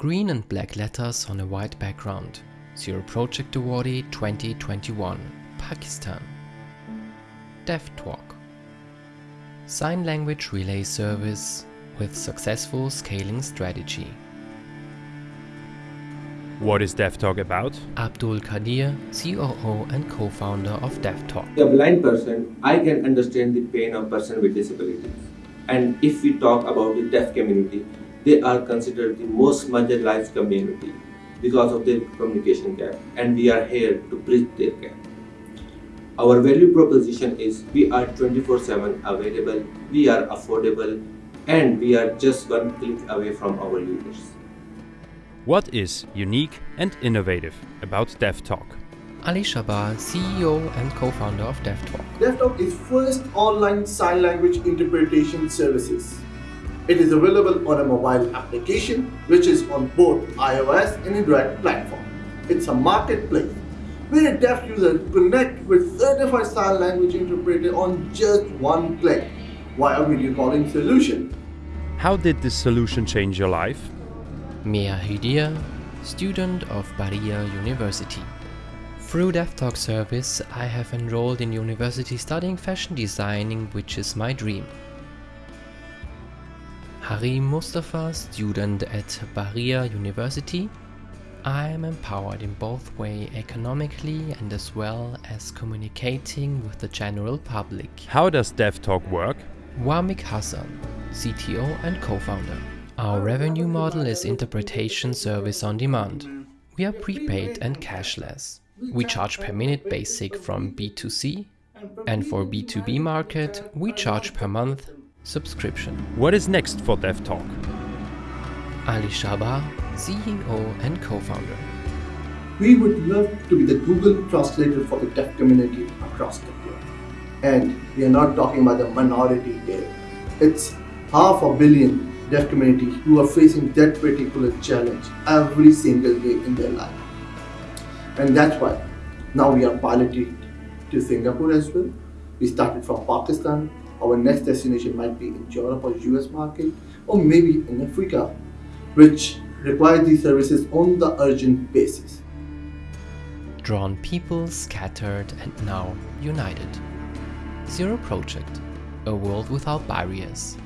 Green and black letters on a white background. Zero Project Awardee 2021, Pakistan. Deaftalk. Sign language relay service with successful scaling strategy. What is Deaftalk about? Abdul Kadir, COO and co-founder of Deaftalk. a blind person, I can understand the pain of person with disabilities. And if we talk about the deaf community, they are considered the most marginalized community because of their communication gap, and we are here to bridge their gap. Our value proposition is we are 24/7 available, we are affordable, and we are just one click away from our users. What is unique and innovative about Deaftalk? Ali Shabar, CEO and co-founder of Deaftalk. Deaftalk is first online sign language interpretation services. It is available on a mobile application which is on both iOS and Android platform. It's a marketplace where a deaf user connect with certified sign language interpreter on just one click via video calling solution. How did this solution change your life? Mia Hidia, student of Bahria University. Through Deaftalk service, I have enrolled in university studying fashion designing, which is my dream. Harim Mustafa, student at Bahria University. I am empowered in both way economically and as well as communicating with the general public. How does Deaftalk work? Wamik Hassan, CTO and co-founder. Our revenue model is interpretation service on demand. We are prepaid and cashless. We charge per minute basic from B2C and for B2B market we charge per month subscription. What is next for Deaftalk? Ali Shabar, CEO and co-founder. We would love to be the Google translator for the deaf community across the globe. And we are not talking about the minority here. It's half a billion deaf community who are facing that particular challenge every single day in their life. And that's why now we are piloting to Singapore as well. We started from Pakistan. Our next destination might be in Europe or US market, or maybe in Africa, which require these services on the urgent basis. Drawn people scattered and now united. Zero Project, a world without barriers.